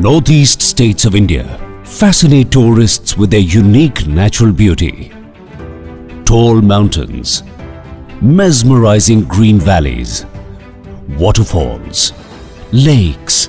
Northeast states of India fascinate tourists with their unique natural beauty. Tall mountains, mesmerizing green valleys, waterfalls, lakes,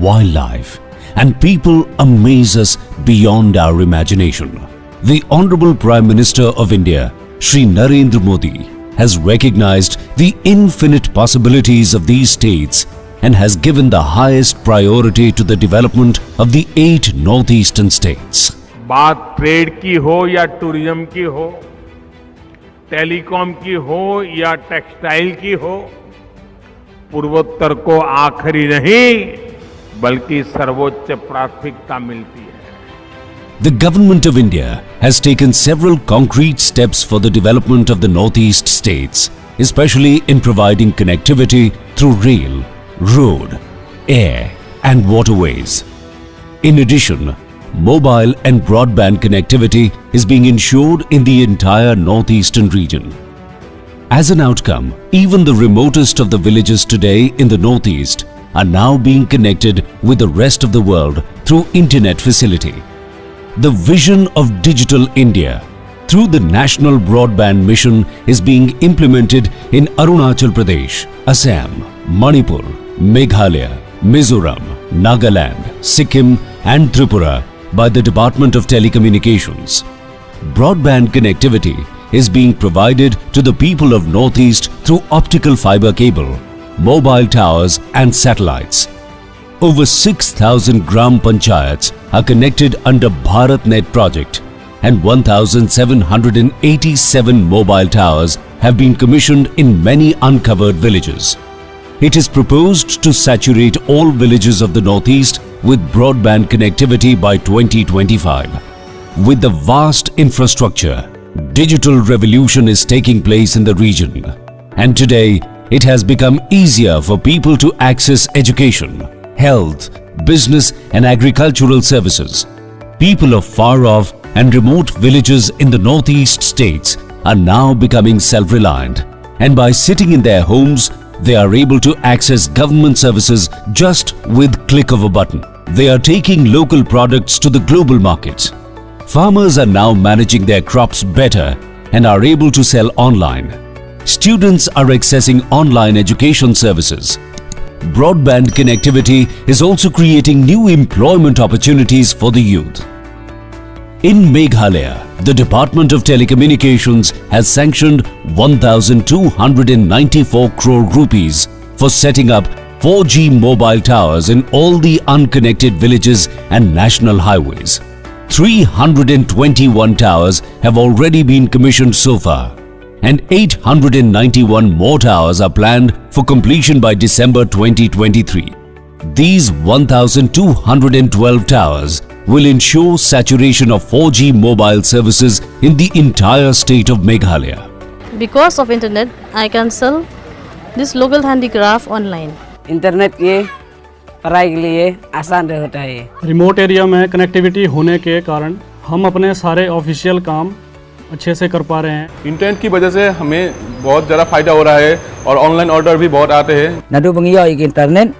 wildlife, and people amaze us beyond our imagination. The Honorable Prime Minister of India, Sri Narendra Modi, has recognized the infinite possibilities of these states and has given the highest priority to the development of the eight northeastern states. बात trade की हो या tourism की हो telecom की हो या textile की हो पूर्वोत्तर को आखिरी नहीं बल्कि सर्वोच्च प्राथमिकता मिलती है The Government of India has taken several concrete steps for the development of the Northeast states, especially in providing connectivity through rail, road, air and waterways. In addition, mobile and broadband connectivity is being ensured in the entire northeastern region. As an outcome, even the remotest of the villages today in the northeast are now being connected with the rest of the world through internet facility. The vision of Digital India through the National Broadband Mission is being implemented in Arunachal Pradesh, Assam, Manipur, Meghalaya, Mizoram, Nagaland, Sikkim and Tripura by the Department of Telecommunications. Broadband connectivity is being provided to the people of Northeast through optical fiber cable, mobile towers and satellites. Over 6,000 Gram Panchayats are connected under BharatNet project and 1,787 mobile towers have been commissioned in many uncovered villages. It is proposed to saturate all villages of the Northeast with broadband connectivity by 2025. With the vast infrastructure, digital revolution is taking place in the region. And today, it has become easier for people to access education, health, business and agricultural services. People of far off and remote villages in the northeast states are now becoming self-reliant and by sitting in their homes, they are able to access government services just with click of a button. They are taking local products to the global markets. Farmers are now managing their crops better and are able to sell online. Students are accessing online education services. Broadband connectivity is also creating new employment opportunities for the youth. In Meghalaya, the Department of Telecommunications has sanctioned 1,294 crore rupees for setting up 4G mobile towers in all the unconnected villages and national highways. 321 towers have already been commissioned so far and 891 more towers are planned for completion by December 2023. These 1,212 towers will ensure saturation of 4G mobile services in the entire state of Meghalaya. Because of internet, I can sell this local handicraft online. Internet के पढ़ाई के लिए आसान रहता है remote area में connectivity होने के कारण हम अपने सारे ऑफिशियल काम अच्छे से कर पा रहे हैं इंटरनेट की वजह से हमें बहुत ज़्यादा फ़ायदा हो रहा है और ऑनलाइन ऑर्डर भी बहुत आते हैं nadu bangi yo ik internet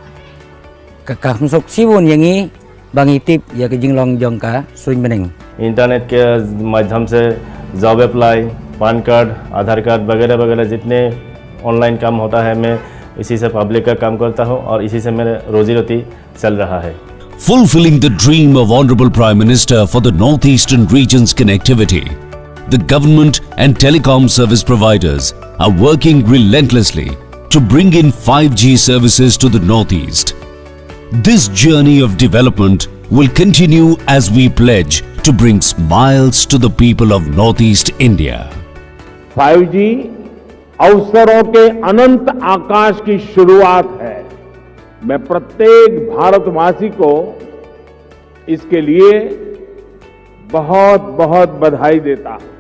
kakak masuk sibun yang ini bangi tip ya ke jinglong jong ka suin bening internet के माध्यम से job apply PAN card Aadhaar card वगैरह वगैरह जितने ऑनलाइन काम होता है मैं इसी से पब्लिक का काम करता हूँ और इसी से मेरे रोजी रोटी चल रहा है Fulfilling the dream of Honorable Prime Minister for the Northeastern region's connectivity, the government and telecom service providers are working relentlessly to bring in 5G services to the Northeast. This journey of development will continue as we pledge to bring smiles to the people of Northeast India. 5G अवसरों के अनंत आकाश की शुरुआत है मैं प्रत्येक भारतवासी को इसके लिए बहुत बहुत बधाई देता हूँ